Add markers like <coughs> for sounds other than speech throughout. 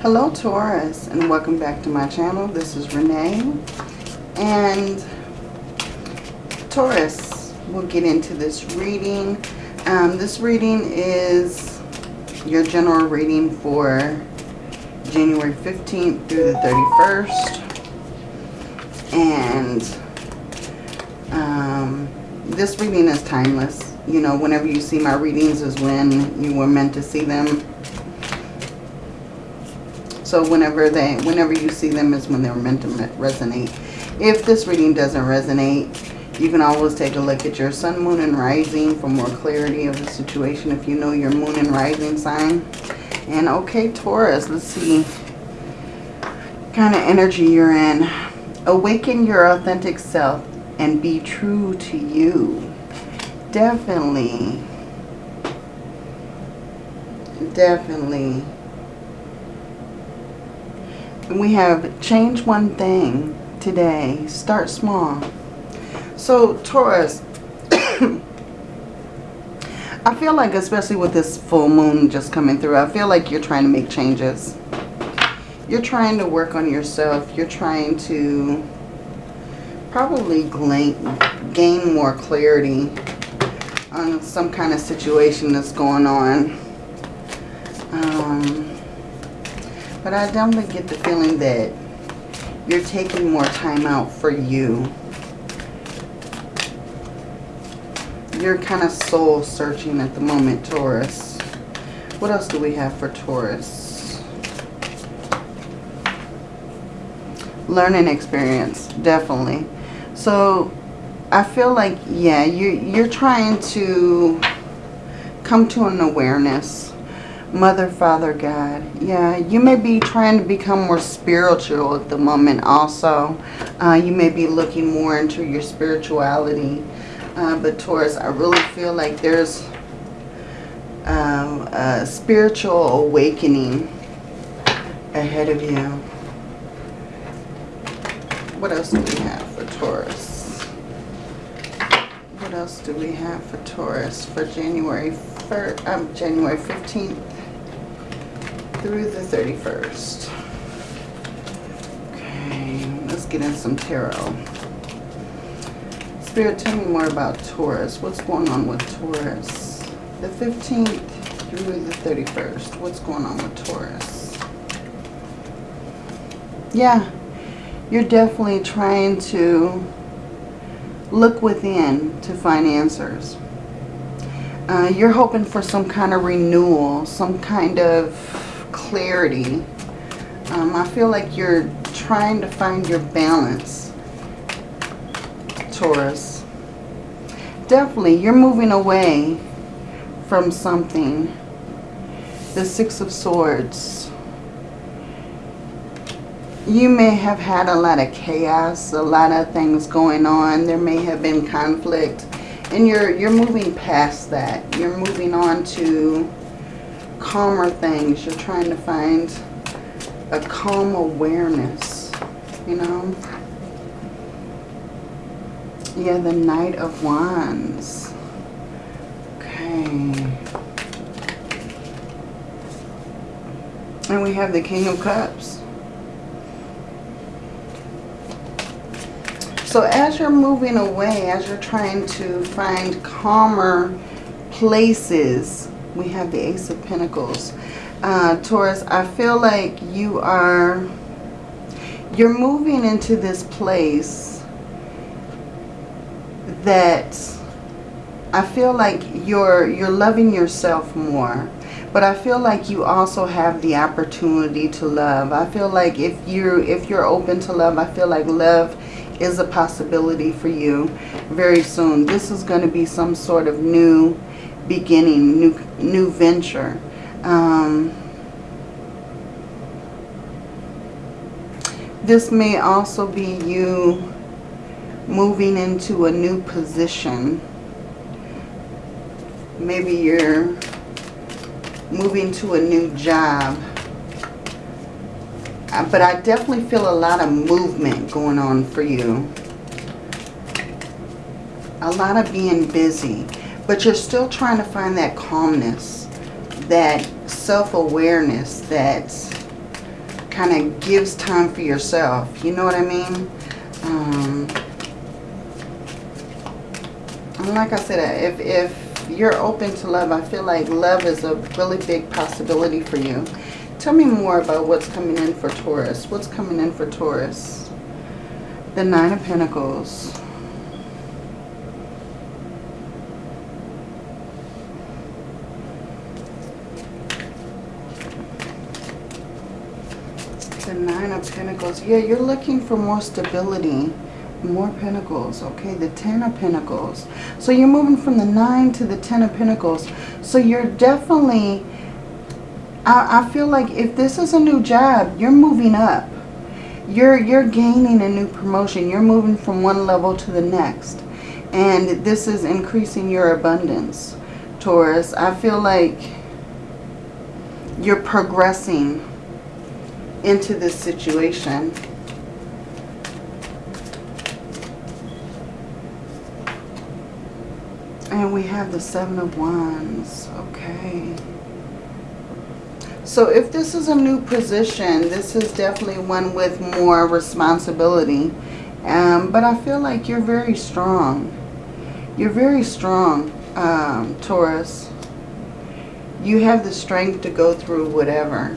Hello Taurus and welcome back to my channel. This is Renee and Taurus, we'll get into this reading. Um, this reading is your general reading for January 15th through the 31st. And um, this reading is timeless. You know, whenever you see my readings is when you were meant to see them so whenever they, whenever you see them is when they're meant to resonate. If this reading doesn't resonate, you can always take a look at your sun, moon, and rising for more clarity of the situation if you know your moon and rising sign. And okay, Taurus, let's see kind of energy you're in. Awaken your authentic self and be true to you. Definitely. Definitely we have change one thing today. Start small. So Taurus, <coughs> I feel like especially with this full moon just coming through, I feel like you're trying to make changes. You're trying to work on yourself. You're trying to probably gain more clarity on some kind of situation that's going on. Um, but I definitely get the feeling that you're taking more time out for you. You're kind of soul searching at the moment, Taurus. What else do we have for Taurus? Learning experience, definitely. So I feel like, yeah, you, you're trying to come to an awareness Mother, Father, God. Yeah, you may be trying to become more spiritual at the moment also. Uh, you may be looking more into your spirituality. Uh, but Taurus, I really feel like there's um, a spiritual awakening ahead of you. What else do we have for Taurus? What else do we have for Taurus for January 1st, um, January 15th through the 31st. Okay, let's get in some tarot. Spirit, tell me more about Taurus. What's going on with Taurus? The 15th through the 31st. What's going on with Taurus? Yeah, you're definitely trying to look within to find answers. Uh, you're hoping for some kind of renewal, some kind of clarity. Um, I feel like you're trying to find your balance, Taurus. Definitely, you're moving away from something. The Six of Swords. You may have had a lot of chaos, a lot of things going on. There may have been conflict. And you're, you're moving past that. You're moving on to calmer things. You're trying to find a calm awareness, you know. Yeah, the Knight of Wands. Okay. And we have the King of Cups. So as you're moving away, as you're trying to find calmer places we have the Ace of Pentacles. Uh, Taurus, I feel like you are, you're moving into this place that I feel like you're, you're loving yourself more. But I feel like you also have the opportunity to love. I feel like if you're, if you're open to love, I feel like love is a possibility for you very soon. This is going to be some sort of new beginning, new, new venture. Um, this may also be you moving into a new position. Maybe you're moving to a new job. Uh, but I definitely feel a lot of movement going on for you. A lot of being busy. But you're still trying to find that calmness, that self-awareness, that kind of gives time for yourself. You know what I mean? Um, and like I said, if, if you're open to love, I feel like love is a really big possibility for you. Tell me more about what's coming in for Taurus. What's coming in for Taurus? The Nine of Pentacles. Nine of Pentacles. Yeah, you're looking for more stability. More Pentacles. Okay, the Ten of Pentacles. So you're moving from the Nine to the Ten of Pentacles. So you're definitely... I, I feel like if this is a new job, you're moving up. You're, you're gaining a new promotion. You're moving from one level to the next. And this is increasing your abundance, Taurus. I feel like you're progressing into this situation. And we have the Seven of Wands. Okay. So if this is a new position, this is definitely one with more responsibility. Um, but I feel like you're very strong. You're very strong, um, Taurus. You have the strength to go through whatever.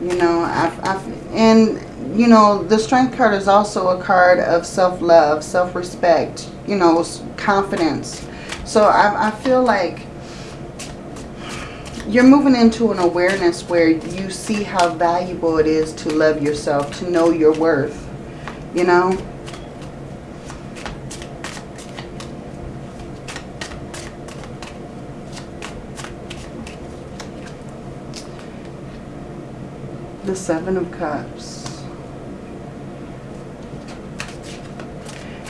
You know, I've, I've, and, you know, the Strength card is also a card of self-love, self-respect, you know, confidence. So I, I feel like you're moving into an awareness where you see how valuable it is to love yourself, to know your worth, you know. The Seven of Cups.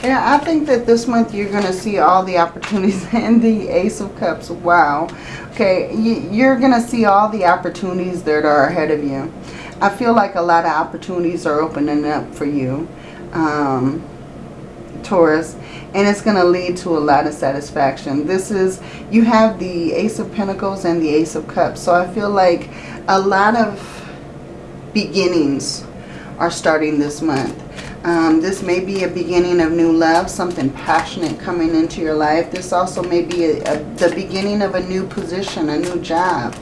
Yeah, I think that this month you're going to see all the opportunities <laughs> and the Ace of Cups. Wow. Okay, you're going to see all the opportunities that are ahead of you. I feel like a lot of opportunities are opening up for you, um, Taurus. And it's going to lead to a lot of satisfaction. This is, you have the Ace of Pentacles and the Ace of Cups. So I feel like a lot of beginnings are starting this month. Um, this may be a beginning of new love, something passionate coming into your life. This also may be a, a, the beginning of a new position, a new job.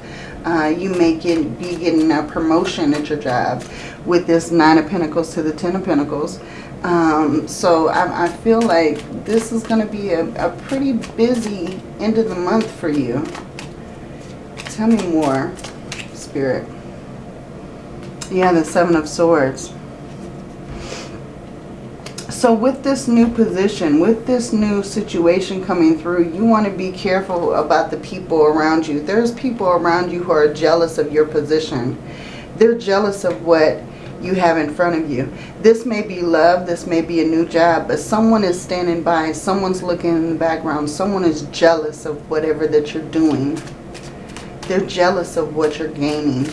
Uh, you may get, be getting a promotion at your job with this Nine of Pentacles to the Ten of Pentacles. Um, so I, I, feel like this is going to be a, a pretty busy end of the month for you. Tell me more, Spirit. Yeah, the Seven of Swords. So with this new position, with this new situation coming through, you want to be careful about the people around you. There's people around you who are jealous of your position. They're jealous of what you have in front of you. This may be love, this may be a new job, but someone is standing by, someone's looking in the background, someone is jealous of whatever that you're doing. They're jealous of what you're gaining.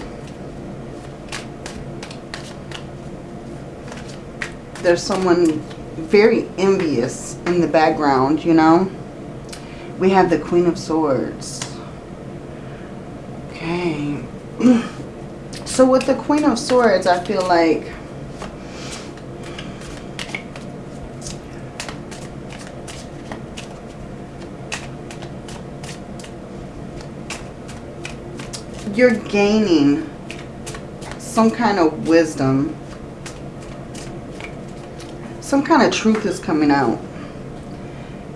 There's someone very envious in the background, you know. We have the Queen of Swords. Okay. <clears throat> so with the Queen of Swords, I feel like you're gaining some kind of wisdom some kind of truth is coming out.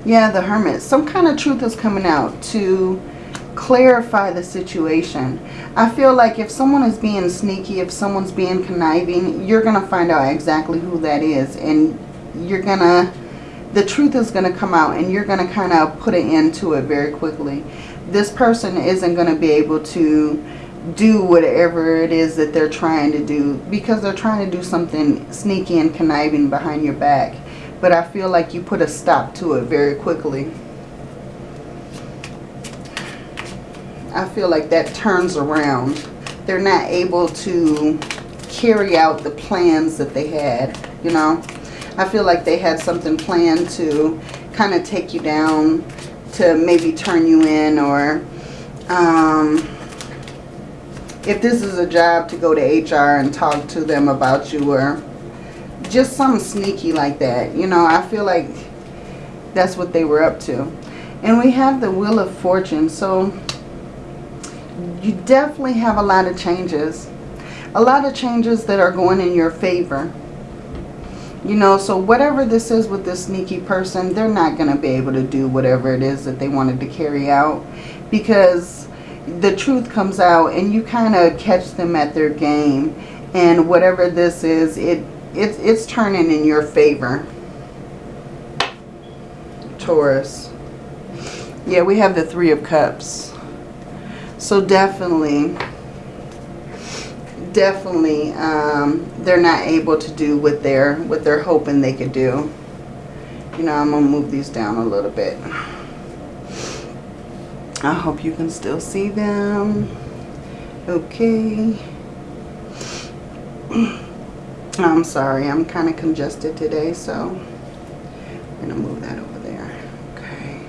Yeah, the Hermit. Some kind of truth is coming out to clarify the situation. I feel like if someone is being sneaky, if someone's being conniving, you're going to find out exactly who that is. And you're going to, the truth is going to come out and you're going to kind of put an end to it very quickly. This person isn't going to be able to do whatever it is that they're trying to do because they're trying to do something sneaky and conniving behind your back. But I feel like you put a stop to it very quickly. I feel like that turns around. They're not able to carry out the plans that they had, you know. I feel like they had something planned to kind of take you down, to maybe turn you in or... Um, if this is a job to go to HR and talk to them about you or just something sneaky like that. You know, I feel like that's what they were up to. And we have the Wheel of Fortune. So you definitely have a lot of changes. A lot of changes that are going in your favor. You know, so whatever this is with this sneaky person, they're not going to be able to do whatever it is that they wanted to carry out. Because the truth comes out and you kind of catch them at their game. And whatever this is, it, it it's turning in your favor. Taurus. Yeah, we have the Three of Cups. So definitely definitely um, they're not able to do what they're what they're hoping they could do. You know, I'm gonna move these down a little bit. I hope you can still see them. Okay. <clears throat> I'm sorry, I'm kind of congested today, so I'm gonna move that over there. Okay.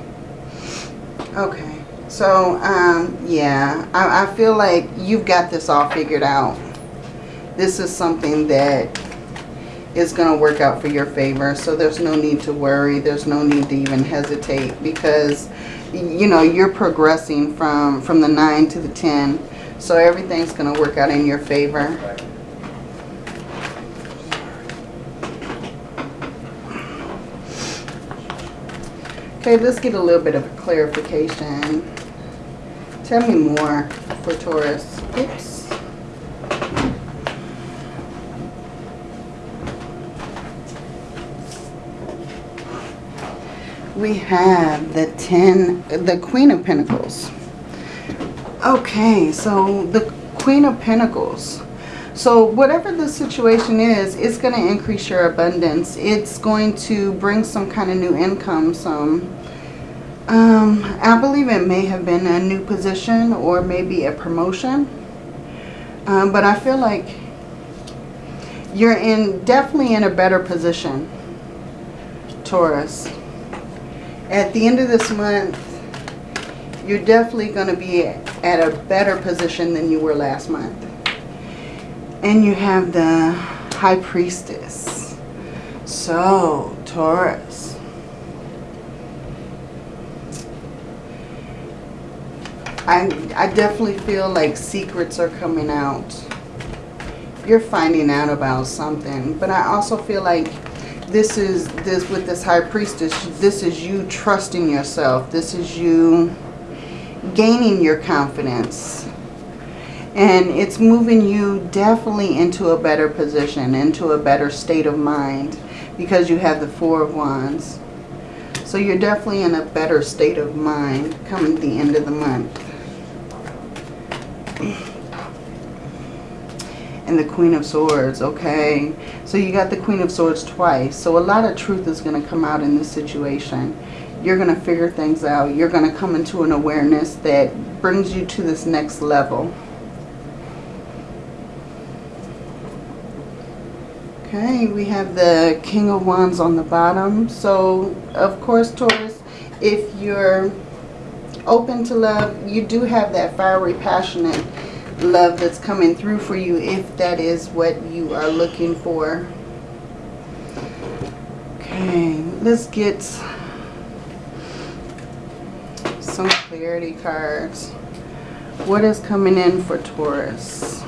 Okay. So, um, yeah, I, I feel like you've got this all figured out this is something that is going to work out for your favor. So there's no need to worry. There's no need to even hesitate because, you know, you're progressing from, from the 9 to the 10. So everything's going to work out in your favor. Okay, let's get a little bit of a clarification. Tell me more for Taurus. Oops. We have the 10, the Queen of Pentacles. Okay, so the Queen of Pentacles. So whatever the situation is, it's going to increase your abundance. It's going to bring some kind of new income, some... Um, I believe it may have been a new position or maybe a promotion. Um, but I feel like you're in definitely in a better position, Taurus at the end of this month, you're definitely going to be at a better position than you were last month. And you have the High Priestess. So, Taurus. I, I definitely feel like secrets are coming out. You're finding out about something. But I also feel like this is this with this high priestess this is you trusting yourself. This is you gaining your confidence. And it's moving you definitely into a better position into a better state of mind because you have the four of wands. So you're definitely in a better state of mind coming the end of the month and the Queen of Swords, okay? So you got the Queen of Swords twice. So a lot of truth is going to come out in this situation. You're going to figure things out. You're going to come into an awareness that brings you to this next level. Okay, we have the King of Wands on the bottom. So, of course, Taurus, if you're open to love, you do have that fiery, passionate love that's coming through for you if that is what you are looking for. Okay, let's get some clarity cards. What is coming in for Taurus?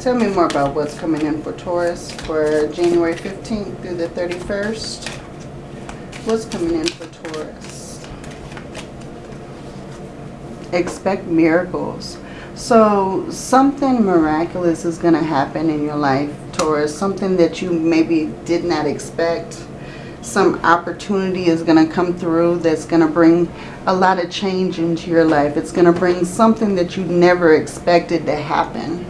Tell me more about what's coming in for Taurus for January 15th through the 31st. What's coming in for Taurus? Expect miracles. So something miraculous is going to happen in your life, Taurus. Something that you maybe did not expect. Some opportunity is going to come through that's going to bring a lot of change into your life. It's going to bring something that you never expected to happen.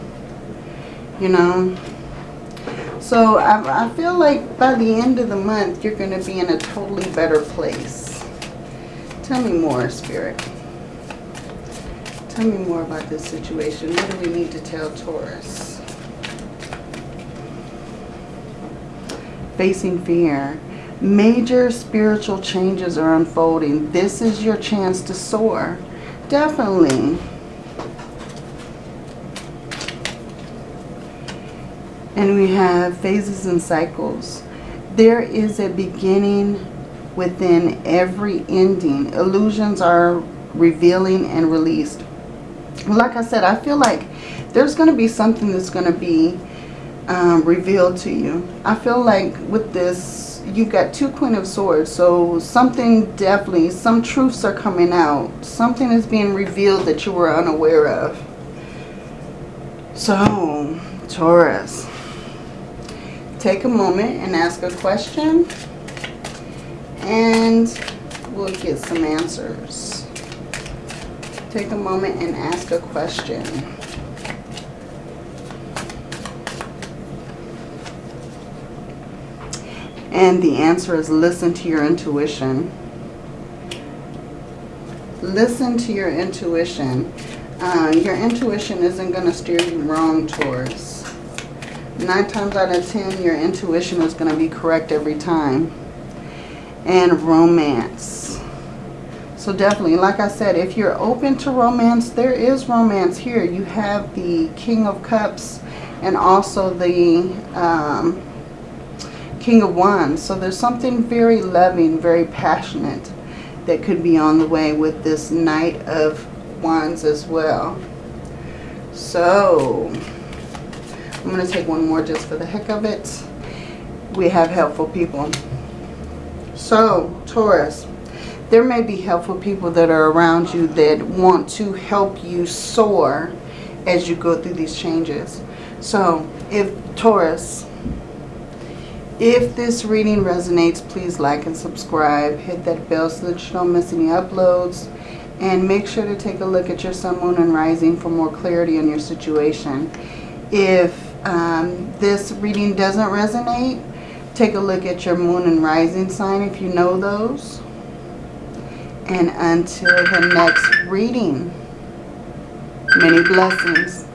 You know? So I, I feel like by the end of the month, you're going to be in a totally better place. Tell me more, Spirit. Tell me more about this situation. What do we need to tell Taurus? Facing fear. Major spiritual changes are unfolding. This is your chance to soar. definitely. And we have phases and cycles. There is a beginning within every ending. Illusions are revealing and released. Like I said, I feel like there's going to be something that's going to be um, revealed to you. I feel like with this, you've got two Queen of Swords. So something definitely, some truths are coming out. Something is being revealed that you were unaware of. So, Taurus, take a moment and ask a question. And we'll get some answers. Take a moment and ask a question. And the answer is listen to your intuition. Listen to your intuition. Uh, your intuition isn't going to steer you wrong, Taurus. Nine times out of ten, your intuition is going to be correct every time. And romance. So definitely, like I said, if you're open to romance, there is romance here. You have the King of Cups and also the um, King of Wands. So there's something very loving, very passionate that could be on the way with this Knight of Wands as well. So, I'm going to take one more just for the heck of it. We have helpful people. So, Taurus, there may be helpful people that are around you that want to help you soar as you go through these changes. So, if Taurus, if this reading resonates, please like and subscribe. Hit that bell so that you don't miss any uploads. And make sure to take a look at your sun, moon, and rising for more clarity on your situation. If um, this reading doesn't resonate, take a look at your moon and rising sign if you know those. And until the next reading, many blessings.